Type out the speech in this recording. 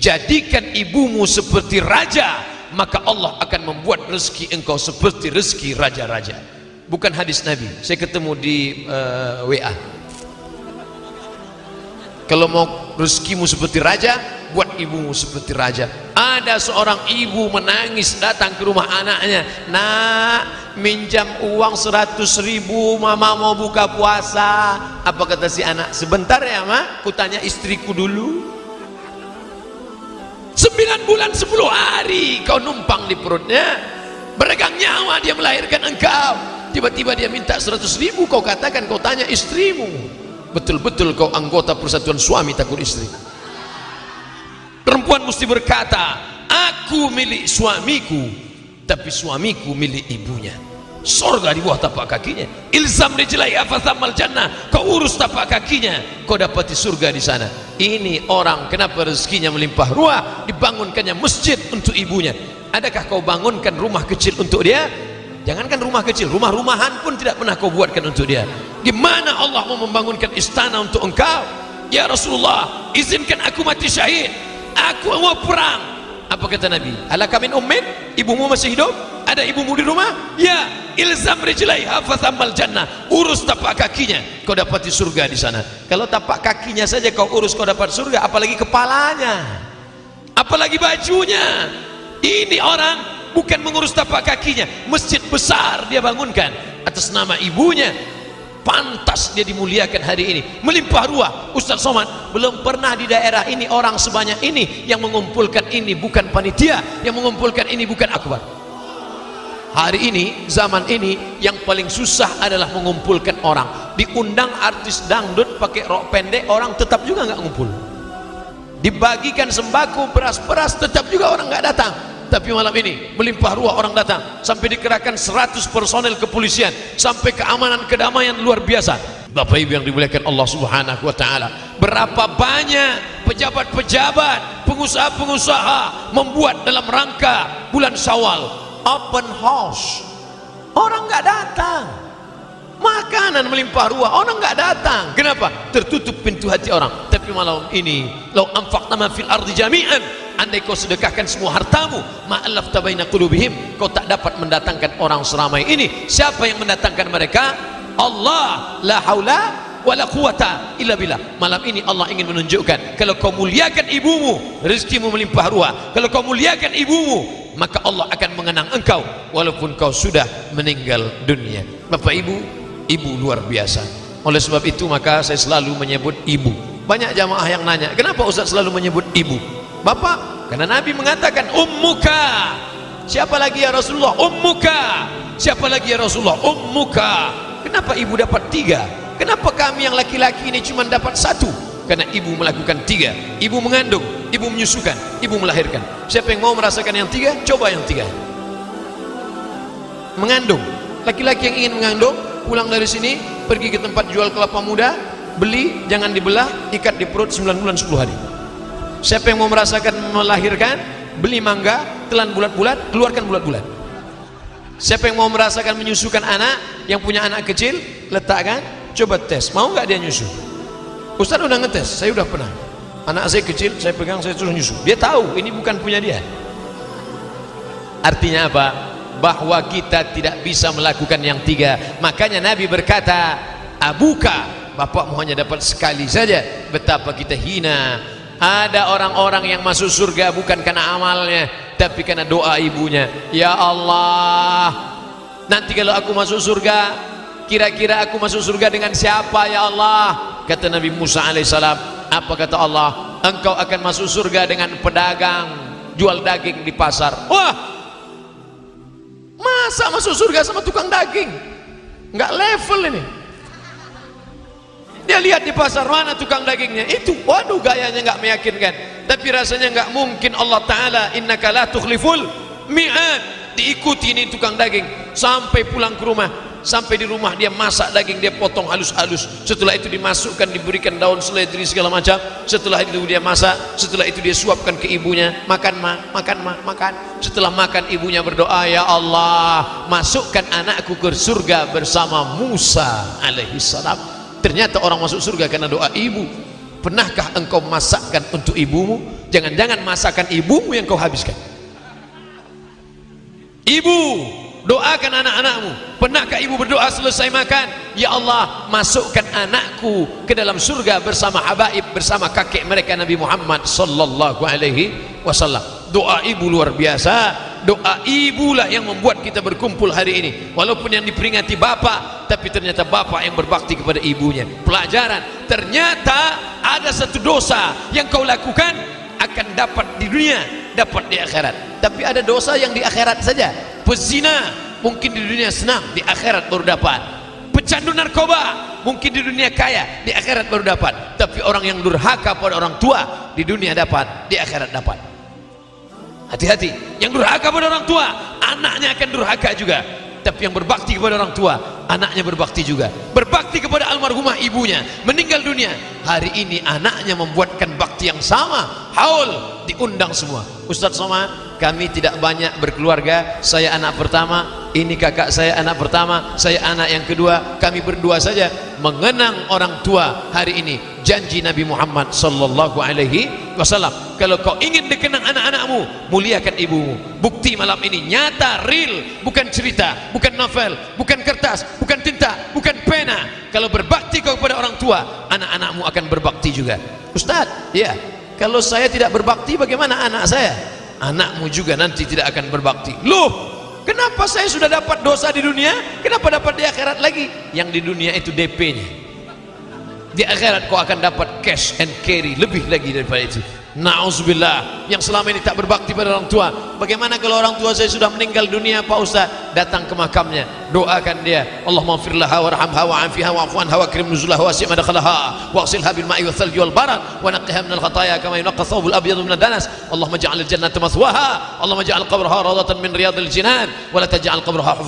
jadikan ibumu seperti raja maka Allah akan membuat rezeki engkau seperti rezeki raja-raja. Bukan hadis Nabi. Saya ketemu di uh, eh, WA kalau mau rezekimu seperti raja buat ibumu seperti raja. Ada seorang ibu menangis datang ke rumah anaknya. Nak minjam uang seratus ribu mama mau buka puasa. Apa kata si anak? Sebentar ya mak kutanya istriku dulu sembilan bulan sepuluh hari kau numpang di perutnya. Beregang nyawa dia melahirkan engkau. Tiba-tiba dia minta seratus ribu kau katakan kau tanya istrimu. Betul-betul kau anggota persatuan suami takut istri. Perempuan mesti berkata aku milik suamiku tapi suamiku milik ibunya sorga di bawah tapak kakinya. Ilzam dijelai afathamal jannah? Kau urus tapak kakinya kau dapati surga di sana. Ini orang kenapa rezekinya melimpah ruah? Dibangunkannya masjid untuk ibunya. Adakah kau bangunkan rumah kecil untuk dia? Jangankan rumah kecil rumah-rumahan pun tidak pernah kau buatkan untuk dia. Gimana Allah mau membangunkan istana untuk engkau? Ya Rasulullah izinkan aku mati syahid. Aku mau perang. Apa kata Nabi? Alaka min ummin? Ibumu masih hidup ada ibumu di rumah? Ya ilzam rijlaiha fathamal jannah. Urus tapak kakinya. Kau dapat di surga di sana. Kalau tapak kakinya saja kau urus kau dapat surga apalagi kepalanya. Apalagi bajunya. Ini orang bukan mengurus tapak kakinya. Masjid besar dia bangunkan. Atas nama ibunya. Pantas dia dimuliakan hari ini. Melimpah ruah Ustaz Somad. Belum pernah di daerah ini orang sebanyak ini yang mengumpulkan ini bukan panitia. Yang mengumpulkan ini bukan akbar hari ini zaman ini yang paling susah adalah mengumpulkan orang. Diundang artis dangdut pakai rok pendek orang tetap juga nggak ngumpul. Dibagikan sembako beras-beras tetap juga orang nggak datang. Tapi malam ini melimpah ruah orang datang. Sampai dikerahkan 100 personel kepolisian. Sampai keamanan kedamaian luar biasa. Bapak Ibu yang dimuliakan Allah Subhanahu wa taala berapa banyak pejabat-pejabat pengusaha-pengusaha membuat dalam rangka bulan Syawal open house. Orang nggak datang. Makanan melimpah ruah orang nggak datang. Kenapa? Tertutup pintu hati orang. Tapi malam ini lau anfaqna ma fil ardi jami'an. Andai kau sedekahkan semua hartamu ma'alaf tabaina qulubihim kau tak dapat mendatangkan orang seramai ini. Siapa yang mendatangkan mereka? Allah. La haula wala quwata illa billah. Malam ini Allah ingin menunjukkan kalau kau muliakan ibumu rezekimu melimpah ruah. Kalau kau muliakan ibumu maka Allah akan mengenang engkau walaupun kau sudah meninggal dunia. Bapak Ibu ibu luar biasa. Oleh sebab itu maka saya selalu menyebut ibu. Banyak jamaah yang nanya kenapa Ustaz selalu menyebut ibu? Bapak karena Nabi mengatakan ummuka siapa lagi ya Rasulullah? Ummuka siapa lagi ya Rasulullah? Ummuka kenapa ibu dapat tiga? Kenapa kami yang laki-laki ini cuma dapat satu? Karena ibu melakukan tiga. Ibu mengandung ibu menyusukan ibu melahirkan. Siapa yang mau merasakan yang tiga coba yang tiga. Mengandung. Laki-laki yang ingin mengandung pulang dari sini pergi ke tempat jual kelapa muda beli jangan dibelah ikat di perut 9 bulan 10 hari. Siapa yang mau merasakan melahirkan beli mangga telan bulat-bulat keluarkan bulat-bulat. Siapa yang mau merasakan menyusukan anak yang punya anak kecil letakkan coba tes. Mau nggak dia nyusu? Ustaz udah ngetes? Saya udah pernah anak saya kecil saya pegang saya terus nyusu dia tahu ini bukan punya dia. Artinya apa? Bahwa kita tidak bisa melakukan yang tiga. Makanya Nabi berkata abuka bapakmu hanya dapat sekali saja betapa kita hina. Ada orang-orang yang masuk surga bukan karena amalnya tapi karena doa ibunya. Ya Allah nanti kalau aku masuk surga kira-kira aku masuk surga dengan siapa ya Allah? Kata Nabi Musa alaihissalam apa kata Allah? Engkau akan masuk surga dengan pedagang jual daging di pasar. Wah! Masa masuk surga sama tukang daging? Nggak level ini. Dia lihat di pasar mana tukang dagingnya? Itu waduh gayanya nggak meyakinkan. Tapi rasanya nggak mungkin. Allah Ta'ala innaka la tukhliful mi'ad diikuti ini tukang daging. Sampai pulang ke rumah. Sampai di rumah dia masak daging dia potong halus-halus. Setelah itu dimasukkan diberikan daun seledri segala macam. Setelah itu dia masak. Setelah itu dia suapkan ke ibunya. Makan ma makan ma makan. Setelah makan ibunya berdoa ya Allah masukkan anakku ke surga bersama Musa alaihi salam. Ternyata orang masuk surga karena doa ibu. Pernahkah engkau masakkan untuk ibumu? Jangan-jangan masakan ibumu yang kau habiskan ibu doakan anak-anakmu. Pernahkah ibu berdoa selesai makan? Ya Allah masukkan anakku ke dalam surga bersama habaib bersama kakek mereka Nabi Muhammad sallallahu alaihi wasallam. Doa ibu luar biasa. Doa ibulah yang membuat kita berkumpul hari ini. Walaupun yang diperingati bapak tapi ternyata bapak yang berbakti kepada ibunya. Pelajaran ternyata ada satu dosa yang kau lakukan akan dapat di dunia dapat di akhirat. Tapi ada dosa yang di akhirat saja. Pezina mungkin di dunia senang di akhirat baru dapat. Pecandu narkoba mungkin di dunia kaya di akhirat baru dapat. Tapi orang yang durhaka pada orang tua di dunia dapat di akhirat dapat. Hati-hati. Yang durhaka pada orang tua anaknya akan durhaka juga. Tapi yang berbakti kepada orang tua anaknya berbakti juga. Berbakti kepada almarhumah ibunya meninggal dunia. Hari ini anaknya membuatkan bakti yang sama haul diundang semua. Ustadz Somad kami tidak banyak berkeluarga. Saya anak pertama ini kakak saya anak pertama saya anak yang kedua. Kami berdua saja mengenang orang tua hari ini. Janji Nabi Muhammad sallallahu alaihi wasallam. Kalau kau ingin dikenang anak-anakmu muliakan ibumu. Bukti malam ini nyata real. Bukan cerita bukan novel bukan kertas bukan tinta bukan pena. Kalau berbakti kau kepada orang tua anak-anakmu akan berbakti juga. Ustaz ya kalau saya tidak berbakti bagaimana anak saya? Anakmu juga nanti tidak akan berbakti. Loh kenapa saya sudah dapat dosa di dunia? Kenapa dapat di akhirat lagi? Yang di dunia itu DP nya di akhirat kau akan dapat cash and carry lebih lagi daripada itu Na'udzubillah. Yang selama ini tak berbakti pada orang tua. Bagaimana kalau orang tua saya sudah meninggal dunia Pak Ustaz? Datang ke makamnya. Doakan dia. Allah maghfirlaha warhamha wa'afiha wa krim nuzulah wa si'ma dakhalaha wa aksilha bil ma'i wa thalji wal barat wa naqiha minal khataya kama yunaqqa thawbul abyadu minal danas. Allah maja'al jannata mathwaha. Allah maja'al qabraha radatan min riyadil jinan. Wa la taj'al qabraha